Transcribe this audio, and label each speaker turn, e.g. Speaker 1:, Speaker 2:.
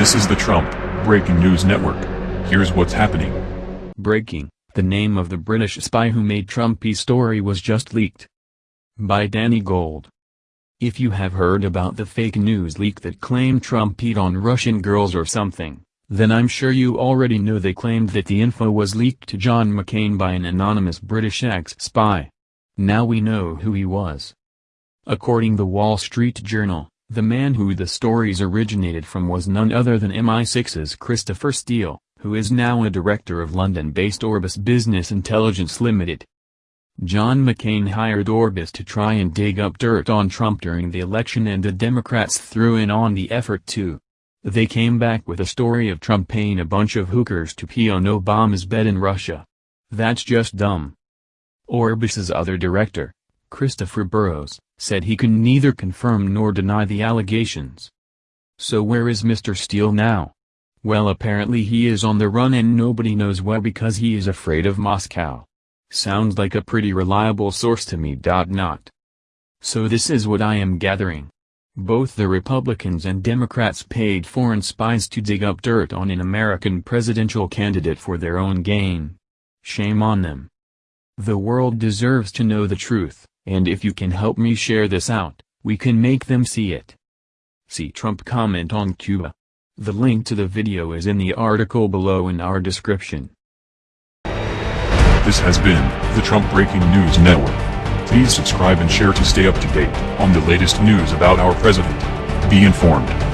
Speaker 1: This is the Trump Breaking News Network. Here's what's happening.
Speaker 2: Breaking, the name of the British spy who made Trumpy's story was just leaked. By Danny Gold. If you have heard about the fake news leak that claimed Trump peed on Russian girls or something, then I'm sure you already know they claimed that the info was leaked to John McCain by an anonymous British ex-spy. Now we know who he was. According the Wall Street Journal, the man who the stories originated from was none other than MI6's Christopher Steele, who is now a director of London-based Orbis Business Intelligence Limited. John McCain hired Orbis to try and dig up dirt on Trump during the election and the Democrats threw in on the effort too. They came back with a story of Trump paying a bunch of hookers to pee on Obama's bed in Russia. That's just dumb. Orbis's other director, Christopher Burrows, said he can neither confirm nor deny the allegations. So where is Mr. Steele now? Well apparently he is on the run and nobody knows why because he is afraid of Moscow. Sounds like a pretty reliable source to me. Not. So this is what I am gathering. Both the Republicans and Democrats paid foreign spies to dig up dirt on an American presidential candidate for their own gain. Shame on them. The world deserves to know the truth, and if you can help me share this out, we can make them see it. See Trump comment on Cuba. The link to the video is in the article below in our description.
Speaker 1: This has been the Trump Breaking News Network. Please subscribe and share to stay up to date on the latest news about our president. Be informed.